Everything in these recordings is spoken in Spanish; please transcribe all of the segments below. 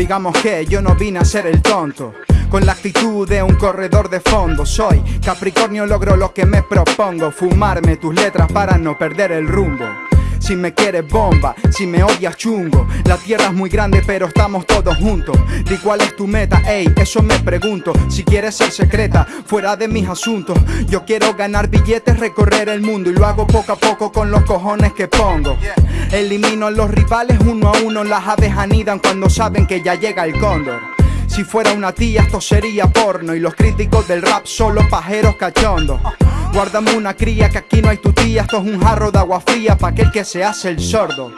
Digamos que yo no vine a ser el tonto. Con la actitud de un corredor de fondo Soy. Capricornio, logro lo que me propongo. Fumarme tus letras para no perder el rumbo si me quieres bomba, si me odias chungo. La tierra es muy grande pero estamos todos juntos. Di cuál es tu meta, ey, eso me pregunto. Si quieres ser secreta, fuera de mis asuntos. Yo quiero ganar billetes, recorrer el mundo Y lo hago poco a poco con los cojones que pongo. Elimino a los rivales uno a uno Las aves anidan cuando saben que ya llega el cóndor. Si fuera una tía esto sería porno Y los críticos del rap solo pajeros cachondos Guárdame una cría que aquí no hay tu tía. Esto es un jarro de agua fría pa' aquel que se hace el sordo.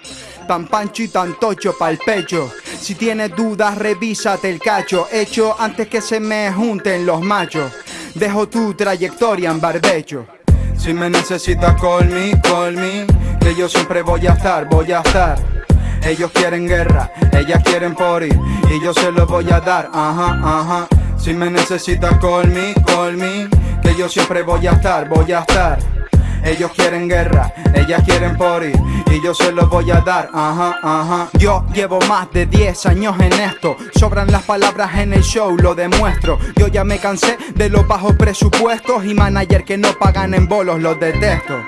Tan pancho y tan tocho el pecho. Si tienes dudas revísate el cacho. Hecho antes que se me junten los machos. Dejo tu trayectoria en barbecho. Si me necesitas call me, call me Que yo siempre voy a estar, voy a estar. Ellos quieren guerra, ellas quieren por ir Y yo se lo voy a dar, ajá, ajá. Si me necesitas call me, call me Que yo siempre voy a estar, voy a estar. Ellos quieren guerra, ellas quieren ir Y yo se lo voy a dar, ajá, ajá. Yo llevo más de 10 años en esto Sobran las palabras en el show, lo demuestro. Yo ya me cansé de los bajos presupuestos Y manager que no pagan en bolos, los detesto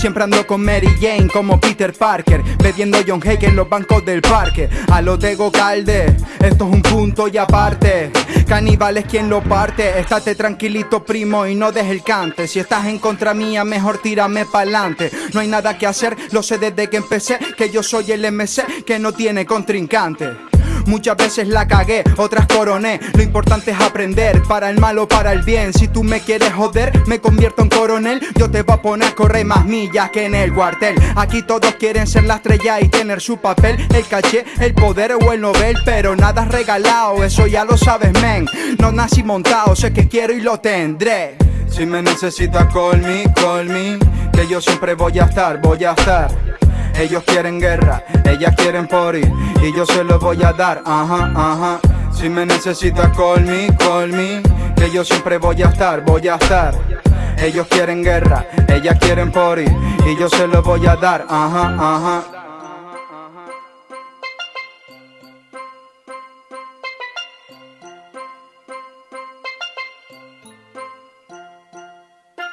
Siempre ando con Mary Jane como Peter Parker Bebiendo John Hake en los bancos del parque. A lo Tego Calde, esto es un punto y aparte. Caníbal es quien lo parte. Estate tranquilito primo y no dejes el cante. Si estás en contra mía mejor tírame pa'lante. No hay nada que hacer, lo sé desde que empecé Que yo soy el MC que no tiene contrincante Muchas veces la cagué, otras coroné. Lo importante es aprender, para el mal o para el bien. Si tú me quieres joder, me convierto en coronel. Yo te voy a poner a correr más millas que en el cuartel. Aquí todos quieren ser la estrella y tener su papel. El caché, el poder o el novel Pero nada es regalado, eso ya lo sabes men. No nací montado, sé que quiero y lo tendré. Si me necesitas call me, call me Que yo siempre voy a estar, voy a estar ellos quieren guerra, ellas quieren por Y yo se lo voy a dar, ajá, ajá. Si me necesitas call me, call me Que yo siempre voy a estar, voy a estar. Ellos quieren guerra, ellas quieren por Y yo se lo voy a dar, ajá, ajá